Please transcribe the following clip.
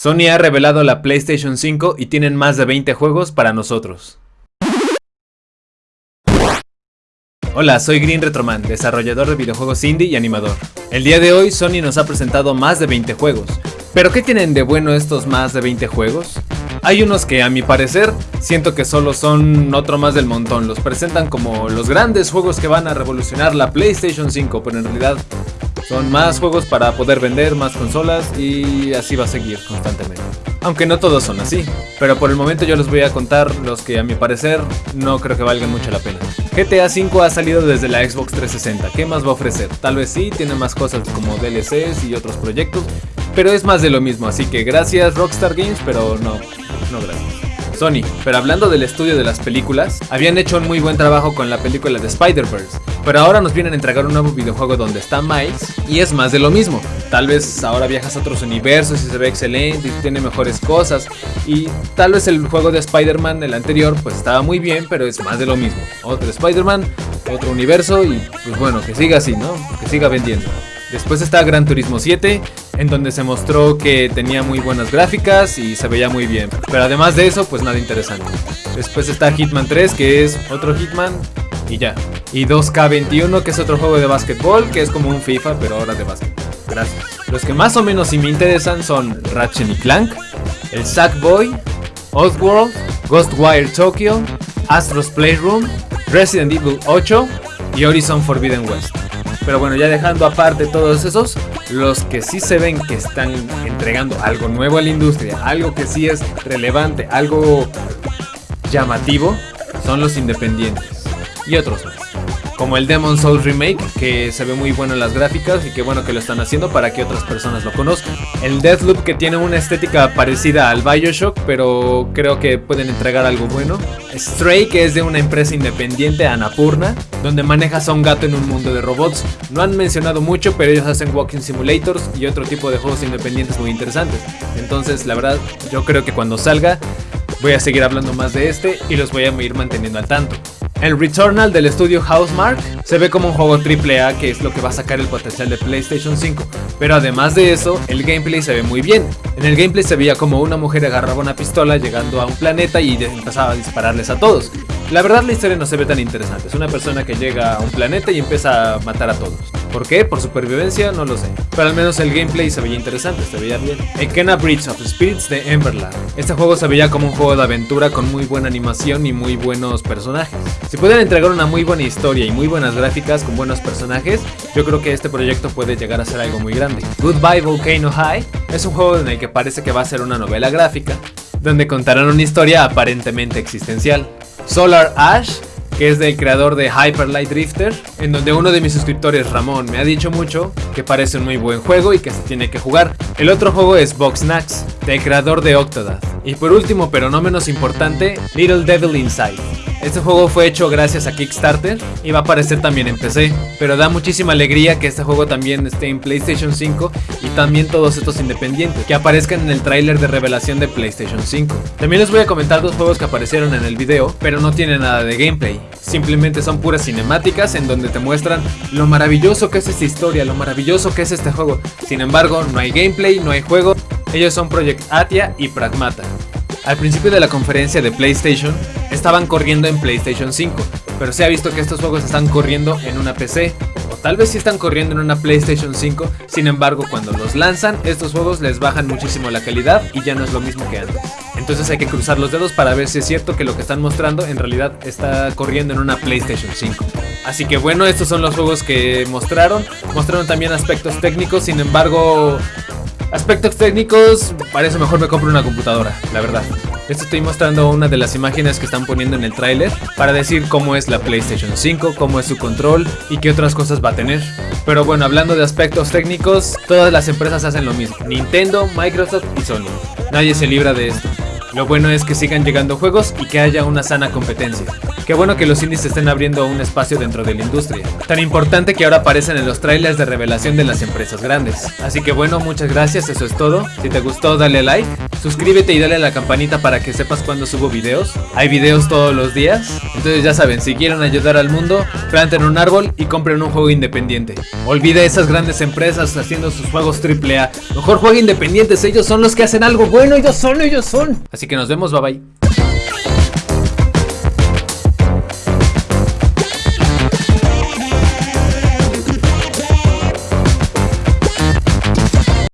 Sony ha revelado la PlayStation 5 y tienen más de 20 juegos para nosotros. Hola, soy Green Retroman, desarrollador de videojuegos indie y animador. El día de hoy Sony nos ha presentado más de 20 juegos. ¿Pero qué tienen de bueno estos más de 20 juegos? Hay unos que a mi parecer siento que solo son otro más del montón, los presentan como los grandes juegos que van a revolucionar la PlayStation 5, pero en realidad son más juegos para poder vender más consolas y así va a seguir constantemente. Aunque no todos son así, pero por el momento yo les voy a contar los que a mi parecer no creo que valgan mucho la pena. GTA V ha salido desde la Xbox 360, ¿qué más va a ofrecer? Tal vez sí, tiene más cosas como DLCs y otros proyectos, pero es más de lo mismo, así que gracias Rockstar Games, pero no, no gracias. Sony, pero hablando del estudio de las películas, habían hecho un muy buen trabajo con la película de Spider-Verse, pero ahora nos vienen a entregar un nuevo videojuego donde está Miles y es más de lo mismo. Tal vez ahora viajas a otros universos y se ve excelente y tiene mejores cosas y tal vez el juego de Spider-Man, el anterior, pues estaba muy bien, pero es más de lo mismo. Otro Spider-Man, otro universo y pues bueno, que siga así, ¿no? Que siga vendiendo. Después está Gran Turismo 7, en donde se mostró que tenía muy buenas gráficas y se veía muy bien. Pero además de eso, pues nada interesante. Después está Hitman 3, que es otro Hitman y ya. Y 2K21, que es otro juego de básquetbol, que es como un FIFA, pero ahora de básquet. Gracias. Los que más o menos sí me interesan son Ratchet y Clank, el Sackboy, Oddworld, Ghostwire Tokyo, Astro's Playroom, Resident Evil 8 y Horizon Forbidden West. Pero bueno, ya dejando aparte todos esos, los que sí se ven que están entregando algo nuevo a la industria, algo que sí es relevante, algo llamativo, son los independientes. Y otros como el Demon Souls Remake, que se ve muy bueno en las gráficas y que bueno que lo están haciendo para que otras personas lo conozcan. El Deathloop que tiene una estética parecida al Bioshock, pero creo que pueden entregar algo bueno. Stray, que es de una empresa independiente, Anapurna, donde manejas a un gato en un mundo de robots. No han mencionado mucho, pero ellos hacen walking simulators y otro tipo de juegos independientes muy interesantes. Entonces, la verdad, yo creo que cuando salga voy a seguir hablando más de este y los voy a ir manteniendo al tanto. El Returnal del estudio Housemark se ve como un juego AAA que es lo que va a sacar el potencial de PlayStation 5, pero además de eso, el gameplay se ve muy bien. En el gameplay se veía como una mujer agarraba una pistola llegando a un planeta y empezaba a dispararles a todos. La verdad la historia no se ve tan interesante, es una persona que llega a un planeta y empieza a matar a todos. ¿Por qué? ¿Por supervivencia? No lo sé. Pero al menos el gameplay se veía interesante, se veía bien. Ekena Bridge of Spirits de Emberland. Este juego se veía como un juego de aventura con muy buena animación y muy buenos personajes. Si pueden entregar una muy buena historia y muy buenas gráficas con buenos personajes, yo creo que este proyecto puede llegar a ser algo muy grande. Goodbye Volcano High es un juego en el que parece que va a ser una novela gráfica, donde contarán una historia aparentemente existencial. Solar Ash que es del creador de Hyper Light Drifter, en donde uno de mis suscriptores, Ramón, me ha dicho mucho que parece un muy buen juego y que se tiene que jugar. El otro juego es Box Snacks, del creador de Octodad. Y por último, pero no menos importante, Little Devil Inside. Este juego fue hecho gracias a Kickstarter y va a aparecer también en PC, pero da muchísima alegría que este juego también esté en PlayStation 5 y también todos estos independientes que aparezcan en el tráiler de revelación de PlayStation 5. También les voy a comentar dos juegos que aparecieron en el video, pero no tienen nada de gameplay. Simplemente son puras cinemáticas en donde te muestran lo maravilloso que es esta historia, lo maravilloso que es este juego. Sin embargo, no hay gameplay, no hay juego. Ellos son Project Atia y Pragmata. Al principio de la conferencia de PlayStation, estaban corriendo en PlayStation 5, pero se ha visto que estos juegos están corriendo en una PC, o tal vez sí están corriendo en una PlayStation 5, sin embargo cuando los lanzan, estos juegos les bajan muchísimo la calidad y ya no es lo mismo que antes. Entonces hay que cruzar los dedos para ver si es cierto que lo que están mostrando en realidad está corriendo en una PlayStation 5. Así que bueno, estos son los juegos que mostraron, mostraron también aspectos técnicos, sin embargo Aspectos técnicos, para eso mejor me compro una computadora, la verdad. Les estoy mostrando una de las imágenes que están poniendo en el tráiler para decir cómo es la PlayStation 5, cómo es su control y qué otras cosas va a tener. Pero bueno, hablando de aspectos técnicos, todas las empresas hacen lo mismo. Nintendo, Microsoft y Sony. Nadie se libra de esto. Lo bueno es que sigan llegando juegos y que haya una sana competencia. Qué bueno que los indies estén abriendo un espacio dentro de la industria. Tan importante que ahora aparecen en los trailers de revelación de las empresas grandes. Así que bueno, muchas gracias, eso es todo. Si te gustó dale like Suscríbete y dale a la campanita para que sepas cuando subo videos. Hay videos todos los días. Entonces ya saben, si quieren ayudar al mundo, planten un árbol y compren un juego independiente. Olvide esas grandes empresas haciendo sus juegos AAA. Mejor jueguen independientes, ellos son los que hacen algo bueno, ellos son, ellos son. Así que nos vemos, bye bye.